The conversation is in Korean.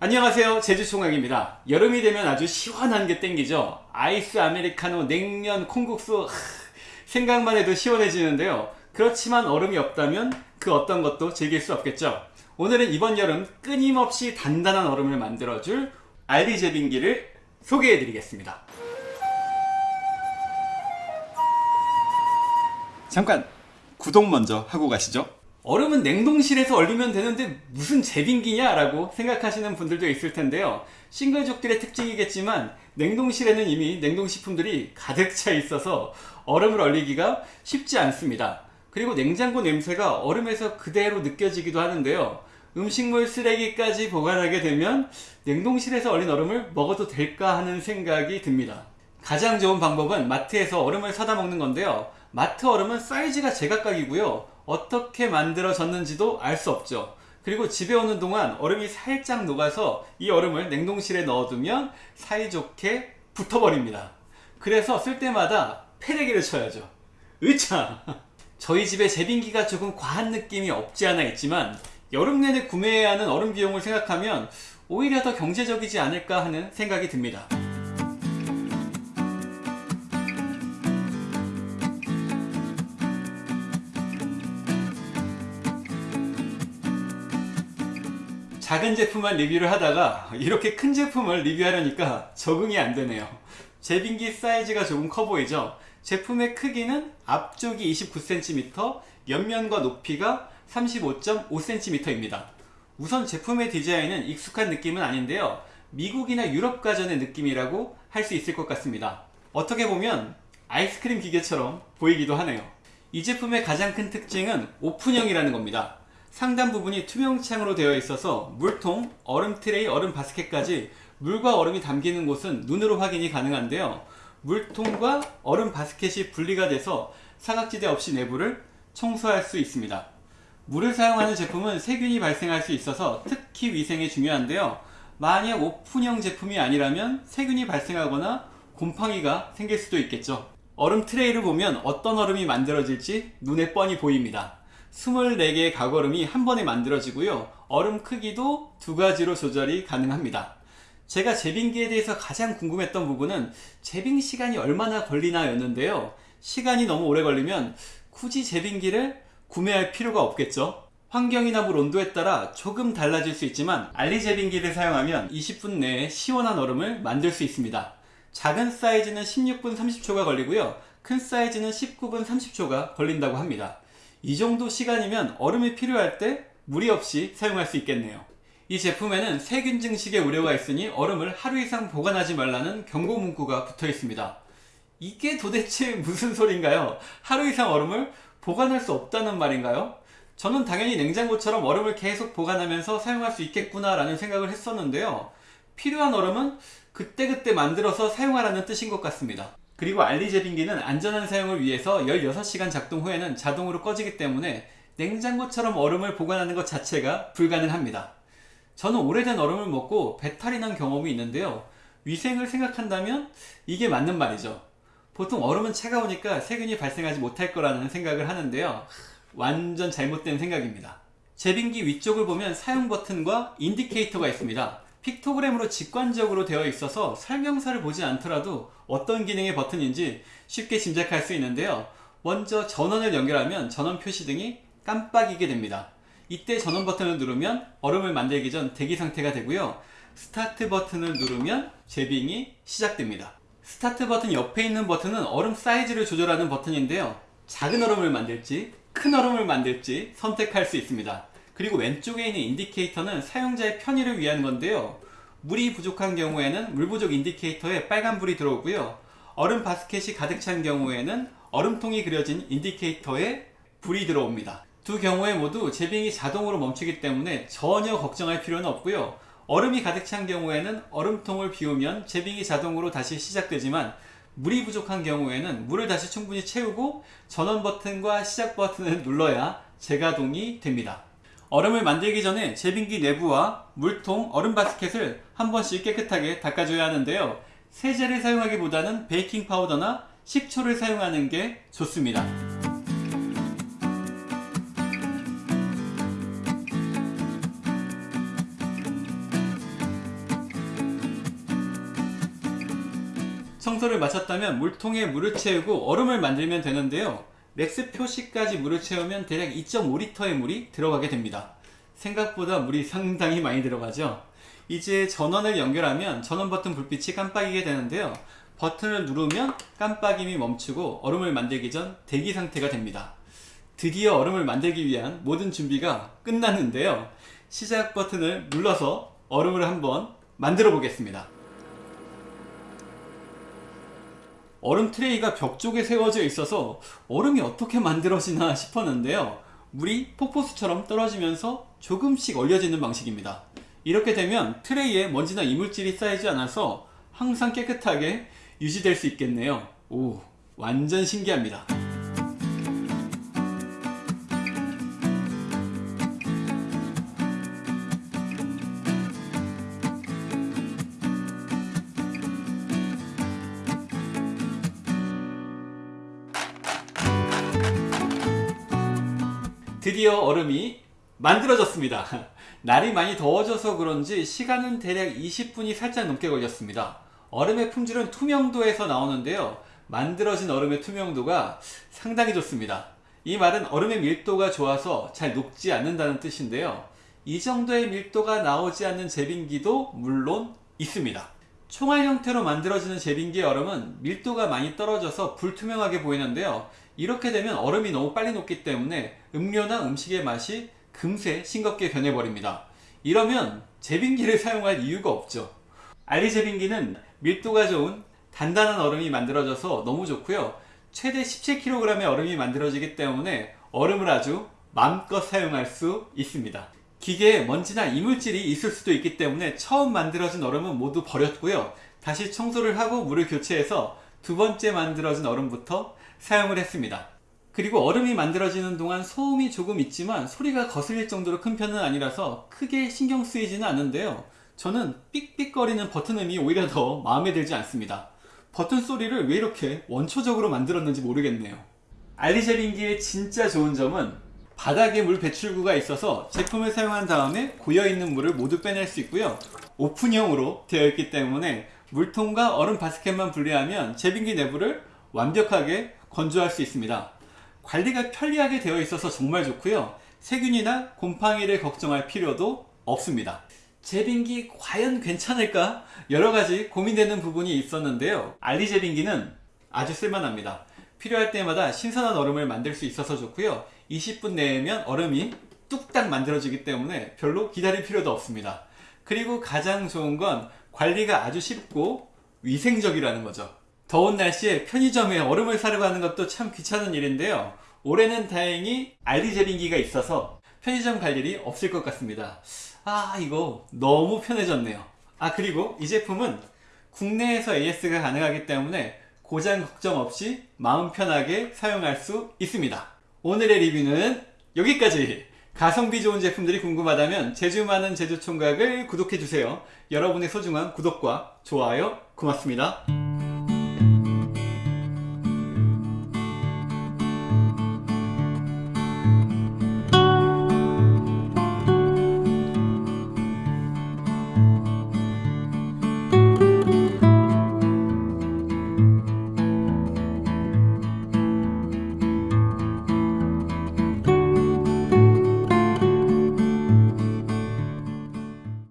안녕하세요. 제주총각입니다. 여름이 되면 아주 시원한 게 땡기죠. 아이스 아메리카노 냉면 콩국수. 하, 생각만 해도 시원해지는데요. 그렇지만 얼음이 없다면 그 어떤 것도 즐길 수 없겠죠. 오늘은 이번 여름 끊임없이 단단한 얼음을 만들어줄 알리 제빙기를 소개해 드리겠습니다. 잠깐 구독 먼저 하고 가시죠 얼음은 냉동실에서 얼리면 되는데 무슨 제빙기냐 라고 생각하시는 분들도 있을 텐데요. 싱글족들의 특징이겠지만 냉동실에는 이미 냉동식품들이 가득 차 있어서 얼음을 얼리기가 쉽지 않습니다. 그리고 냉장고 냄새가 얼음에서 그대로 느껴지기도 하는데요. 음식물 쓰레기까지 보관하게 되면 냉동실에서 얼린 얼음을 먹어도 될까 하는 생각이 듭니다. 가장 좋은 방법은 마트에서 얼음을 사다 먹는 건데요. 마트 얼음은 사이즈가 제각각이고요 어떻게 만들어졌는지도 알 수 없죠. 그리고 집에 오는 동안 얼음이 살짝 녹아서 이 얼음을 냉동실에 넣어두면 사이좋게 붙어버립니다. 그래서 쓸 때마다 패대기를 쳐야죠. 으차! 저희 집에 제빙기가 조금 과한 느낌이 없지 않아 있지만 여름 내내 구매해야 하는 얼음 비용을 생각하면 오히려 더 경제적이지 않을까 하는 생각이 듭니다 작은 제품만 리뷰를 하다가 이렇게 큰 제품을 리뷰하려니까 적응이 안 되네요. 제빙기 사이즈가 조금 커 보이죠? 제품의 크기는 앞쪽이 29cm 옆면과 높이가 35.5cm입니다. 우선 제품의 디자인은 익숙한 느낌은 아닌데요. 미국이나 유럽 가전의 느낌이라고 할 수 있을 것 같습니다. 어떻게 보면 아이스크림 기계처럼 보이기도 하네요. 이 제품의 가장 큰 특징은 오픈형이라는 겁니다 상단 부분이 투명창으로 되어 있어서 물통, 얼음 트레이, 얼음 바스켓까지 물과 얼음이 담기는 곳은 눈으로 확인이 가능한데요. 물통과 얼음 바스켓이 분리가 돼서 사각지대 없이 내부를 청소할 수 있습니다. 물을 사용하는 제품은 세균이 발생할 수 있어서 특히 위생에 중요한데요. 만약 오픈형 제품이 아니라면 세균이 발생하거나 곰팡이가 생길 수도 있겠죠. 얼음 트레이를 보면 어떤 얼음이 만들어질지 눈에 뻔히 보입니다. 24개의 가거름이 한 번에 만들어지고요. 얼음 크기도 두 가지로 조절이 가능합니다. 제가 제빙기에 대해서 가장 궁금했던 부분은 제빙 시간이 얼마나 걸리나 였는데요. 시간이 너무 오래 걸리면 굳이 제빙기를 구매할 필요가 없겠죠. 환경이나 물 온도에 따라 조금 달라질 수 있지만 알리 제빙기를 사용하면 20분 내에 시원한 얼음을 만들 수 있습니다. 작은 사이즈는 16분 30초가 걸리고요. 큰 사이즈는 19분 30초가 걸린다고 합니다. 이 정도 시간이면 얼음이 필요할 때 무리 없이 사용할 수 있겠네요 이 제품에는 세균 증식의 우려가 있으니 얼음을 하루 이상 보관하지 말라는 경고 문구가 붙어 있습니다 이게 도대체 무슨 소린가요? 하루 이상 얼음을 보관할 수 없다는 말인가요? 저는 당연히 냉장고처럼 얼음을 계속 보관하면서 사용할 수 있겠구나 라는 생각을 했었는데요 필요한 얼음은 그때그때 만들어서 사용하라는 뜻인 것 같습니다 그리고 알리제빙기는 안전한 사용을 위해서 16시간 작동 후에는 자동으로 꺼지기 때문에 냉장고처럼 얼음을 보관하는 것 자체가 불가능합니다. 저는 오래된 얼음을 먹고 배탈이 난 경험이 있는데요. 위생을 생각한다면 이게 맞는 말이죠. 보통 얼음은 차가우니까 세균이 발생하지 못할 거라는 생각을 하는데요. 완전 잘못된 생각입니다. 제빙기 위쪽을 보면 사용 버튼과 인디케이터가 있습니다. 픽토그램으로 직관적으로 되어 있어서 설명서를 보지 않더라도 어떤 기능의 버튼인지 쉽게 짐작할 수 있는데요. 먼저 전원을 연결하면 전원 표시 등이 깜빡이게 됩니다. 이때 전원 버튼을 누르면 얼음을 만들기 전 대기 상태가 되고요. 스타트 버튼을 누르면 제빙이 시작됩니다. 스타트 버튼 옆에 있는 버튼은 얼음 사이즈를 조절하는 버튼인데요. 작은 얼음을 만들지 큰 얼음을 만들지 선택할 수 있습니다. 그리고 왼쪽에 있는 인디케이터는 사용자의 편의를 위한 건데요. 물이 부족한 경우에는 물 부족 인디케이터에 빨간불이 들어오고요. 얼음 바스켓이 가득 찬 경우에는 얼음통이 그려진 인디케이터에 불이 들어옵니다. 두 경우에 모두 제빙이 자동으로 멈추기 때문에 전혀 걱정할 필요는 없고요. 얼음이 가득 찬 경우에는 얼음통을 비우면 제빙이 자동으로 다시 시작되지만 물이 부족한 경우에는 물을 다시 충분히 채우고 전원 버튼과 시작 버튼을 눌러야 재가동이 됩니다. 얼음을 만들기 전에 제빙기 내부와 물통, 얼음 바스켓을 한 번씩 깨끗하게 닦아줘야 하는데요. 세제를 사용하기보다는 베이킹 파우더나 식초를 사용하는 게 좋습니다. 청소를 마쳤다면 물통에 물을 채우고 얼음을 만들면 되는데요. MAX 표시까지 물을 채우면 대략 2.5리터의 물이 들어가게 됩니다. 생각보다 물이 상당히 많이 들어가죠. 이제 전원을 연결하면 전원 버튼 불빛이 깜빡이게 되는데요. 버튼을 누르면 깜빡임이 멈추고 얼음을 만들기 전 대기 상태가 됩니다. 드디어 얼음을 만들기 위한 모든 준비가 끝났는데요. 시작 버튼을 눌러서 얼음을 한번 만들어 보겠습니다. 얼음 트레이가 벽 쪽에 세워져 있어서 얼음이 어떻게 만들어지나 싶었는데요. 물이 폭포수처럼 떨어지면서 조금씩 얼려지는 방식입니다. 이렇게 되면 트레이에 먼지나 이물질이 쌓이지 않아서 항상 깨끗하게 유지될 수 있겠네요. 오, 완전 신기합니다. 드디어 얼음이 만들어졌습니다. 날이 많이 더워져서 그런지 시간은 대략 20분이 살짝 넘게 걸렸습니다. 얼음의 품질은 투명도에서 나오는데요. 만들어진 얼음의 투명도가 상당히 좋습니다. 이 말은 얼음의 밀도가 좋아서 잘 녹지 않는다는 뜻인데요. 이 정도의 밀도가 나오지 않는 제빙기도 물론 있습니다. 총알 형태로 만들어지는 제빙기의 얼음은 밀도가 많이 떨어져서 불투명하게 보이는데요. 이렇게 되면 얼음이 너무 빨리 녹기 때문에 음료나 음식의 맛이 금세 싱겁게 변해버립니다. 이러면 제빙기를 사용할 이유가 없죠. 알리 제빙기는 밀도가 좋은 단단한 얼음이 만들어져서 너무 좋고요. 최대 17kg의 얼음이 만들어지기 때문에 얼음을 아주 마음껏 사용할 수 있습니다. 기계에 먼지나 이물질이 있을 수도 있기 때문에 처음 만들어진 얼음은 모두 버렸고요. 다시 청소를 하고 물을 교체해서 두 번째 만들어진 얼음부터 사용을 했습니다. 그리고 얼음이 만들어지는 동안 소음이 조금 있지만 소리가 거슬릴 정도로 큰 편은 아니라서 크게 신경 쓰이지는 않는데요. 저는 삑삑거리는 버튼음이 오히려 더 마음에 들지 않습니다. 버튼 소리를 왜 이렇게 원초적으로 만들었는지 모르겠네요. 알리제빙기의 진짜 좋은 점은 바닥에 물 배출구가 있어서 제품을 사용한 다음에 고여있는 물을 모두 빼낼 수 있고요. 오픈형으로 되어 있기 때문에 물통과 얼음 바스켓만 분리하면 제빙기 내부를 완벽하게 건조할 수 있습니다. 관리가 편리하게 되어 있어서 정말 좋고요. 세균이나 곰팡이를 걱정할 필요도 없습니다. 제빙기 과연 괜찮을까? 여러 가지 고민되는 부분이 있었는데요. 알리 제빙기는 아주 쓸만합니다. 필요할 때마다 신선한 얼음을 만들 수 있어서 좋고요. 20분 내면 얼음이 뚝딱 만들어지기 때문에 별로 기다릴 필요도 없습니다. 그리고 가장 좋은 건 관리가 아주 쉽고 위생적이라는 거죠. 더운 날씨에 편의점에 얼음을 사러 가는 것도 참 귀찮은 일인데요. 올해는 다행히 알리제빙기가 있어서 편의점 갈 일이 없을 것 같습니다. 아 이거 너무 편해졌네요. 아 그리고 이 제품은 국내에서 AS가 가능하기 때문에 고장 걱정 없이 마음 편하게 사용할 수 있습니다. 오늘의 리뷰는 여기까지! 가성비 좋은 제품들이 궁금하다면 제주 많은 제주총각을 구독해주세요. 여러분의 소중한 구독과 좋아요 고맙습니다.